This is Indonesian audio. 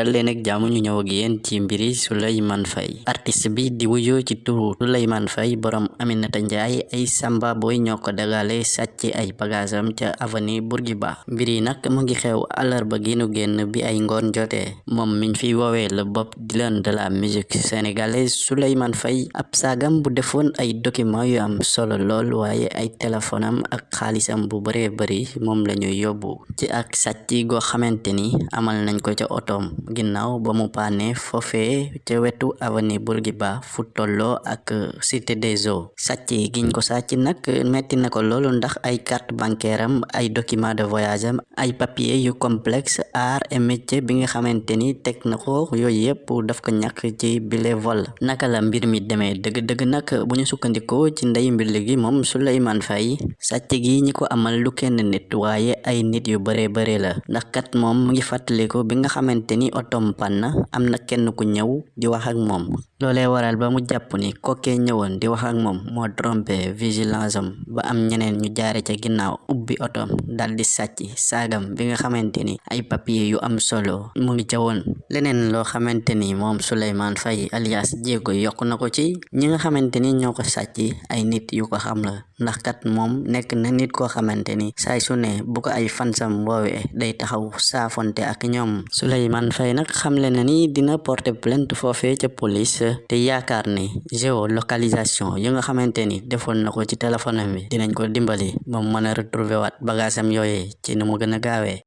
dal leen ak jàmm ñu ñëw ak yéen ci mbiri Souleymane Faye artiste bi di wuyoo ci turu Faye borom Aminata ay samba boy ñoo ko dagale sàcc ay bagaasam ca avenue Bourguiba. Mbir yi nag mu ngi xew àllarba gi nu génn bi ay ngoon jotee moom miñ fiy woowee le Bob Dylan de la musique sénégalaise Souleymane Faye ab saagam bu defoon ay document yu am solo lool waaye ay téléphone am ak xaalisam bu bare bari moom lañuy yóbbu. Ci ak sàcc goo xamante ni amal nañ ko otoom ginnaaw ba mu paane foofee ca wetu avenue Bourguiba fu tolloo ak cité des eaux sàcc giñ ko sàcc nag metti na ko loolu ndax ay carte bancaire am ay document de voyage am ay papier yu complexe art et métier bi nga xamante ni teg na ko daf ko ñàkk ci bile vol. Naka la mbir mi demee dëgg-dëgg nag bu ñu sukkandikoo ci ndey mbir gi moom Souleymane Faye sàcc gi ñi ko amal lu kenn nit waaye ay nit yu bare bare la ndax kat moom mu ngi fàttaliku bi nga xamante ni otom pan na am kenn ku di wax ak loolee waral ba mu jàpp ni kookee ñëwoon di wax ak moom moo trompé vigilance ba am ñeneen ñu jaare ca ginnaaw ubbi otom dal di sàcc saagam bi nga xamante ni ay papier yu am solo mu ngi ca woon. Leneen loo xamante ni Faye alias Diego yokk na ko ci ñi nga xamante ni ñoo ko ay nit yu ko xam la ndax kat moom nekk na nit koo xamante ni saay su ne bu ko ay fansam woowee day taxaw saafonte ak Souleymane Faye nag xamle na ni dina porter plainte foofee ca police te yaakaar ni géolocalisation yi nga xamante ni defoon na ko ci téléphone bi dinañ ko dimbali ba mu mën a retrouver waat bagaasam yooyee ci nu mu gën a gaawee